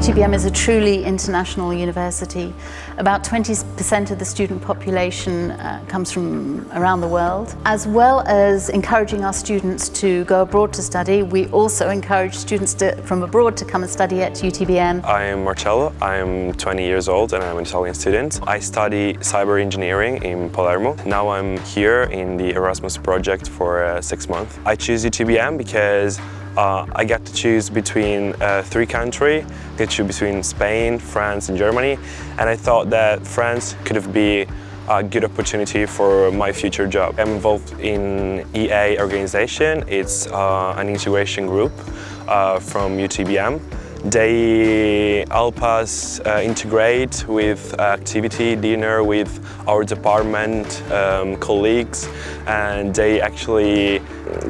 UTBM is a truly international university. About 20% of the student population uh, comes from around the world. As well as encouraging our students to go abroad to study, we also encourage students to, from abroad to come and study at UTBM. I am Marcello, I am 20 years old and I'm an Italian student. I study cyber engineering in Palermo. Now I'm here in the Erasmus project for uh, six months. I choose UTBM because uh, I get to choose between uh, three countries, I get to choose between Spain, France and Germany. And I thought that France could have been a good opportunity for my future job. I'm involved in EA organization, it's uh, an integration group uh, from UTBM they help us uh, integrate with activity dinner with our department um, colleagues and they actually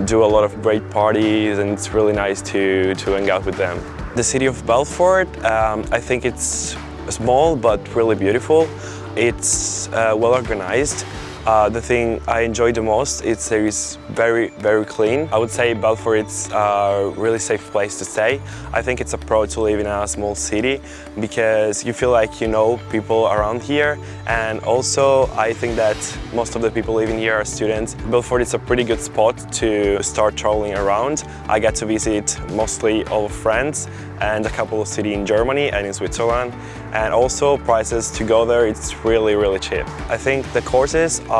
do a lot of great parties and it's really nice to, to hang out with them. The city of Belfort, um, I think it's small but really beautiful. It's uh, well organized. Uh, the thing I enjoy the most is that it's very, very clean. I would say Belfort is a really safe place to stay. I think it's a pro to live in a small city because you feel like you know people around here and also I think that most of the people living here are students. Belfort is a pretty good spot to start traveling around. I get to visit mostly all of France and a couple of cities in Germany and in Switzerland and also prices to go there it's really really cheap. I think the courses are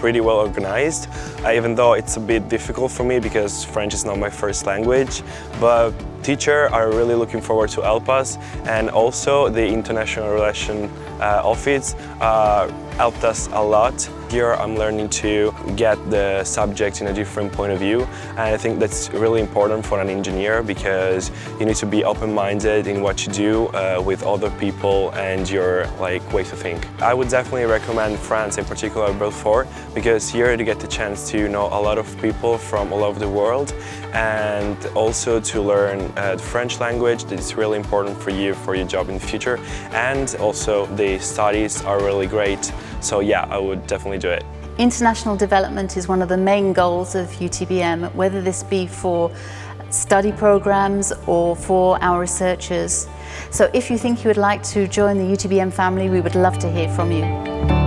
pretty well organized, uh, even though it's a bit difficult for me because French is not my first language, but teachers are really looking forward to help us and also the International Relations uh, Office uh, helped us a lot here I'm learning to get the subject in a different point of view and I think that's really important for an engineer because you need to be open-minded in what you do uh, with other people and your like way to think. I would definitely recommend France, in particular Belfort, because here you get the chance to know a lot of people from all over the world and also to learn uh, the French language that is really important for you for your job in the future and also the studies are really great so yeah I would definitely do it. International development is one of the main goals of UTBM, whether this be for study programs or for our researchers. So if you think you would like to join the UTBM family, we would love to hear from you.